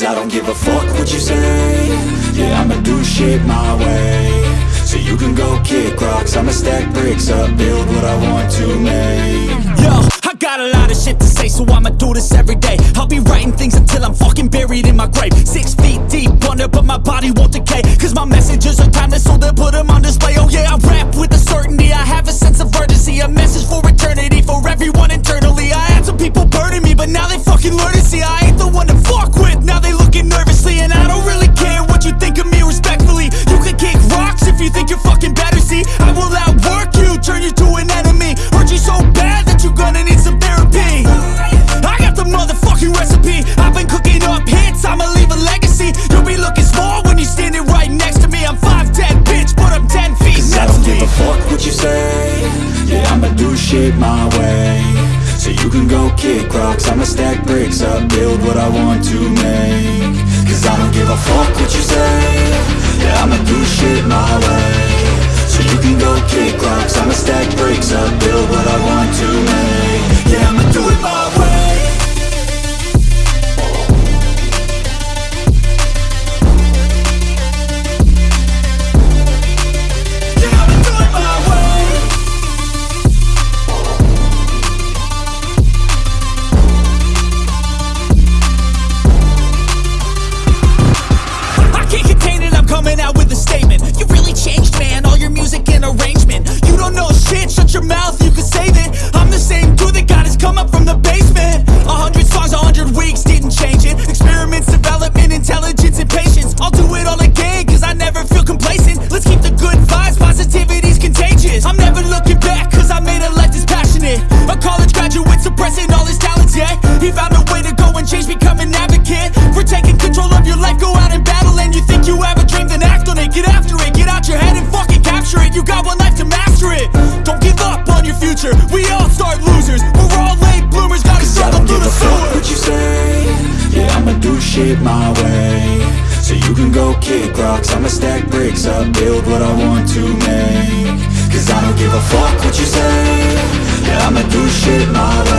Cause I don't give a fuck what you say. Yeah, I'ma do shit my way. So you can go kick rocks. I'ma stack bricks up, build what I want to make. Yo, I got a lot of shit to say So I'ma do this every day. I'll be writing things until I'm fucking buried in my grave. Six feet deep under, but my body won't decay Cause my messages are timeless So they'll put them on display what you say. Yeah, I'ma do shit my way. So you can go kick rocks. I'ma stack bricks up, build what I want to make. Cause I don't give a fuck what you say. Yeah, I'ma do shit my way shit my way. So you can go kick rocks. I'ma stack bricks up Build what I want to make. Cause I don't give a fuck what you say. Yeah, I'ma do shit my way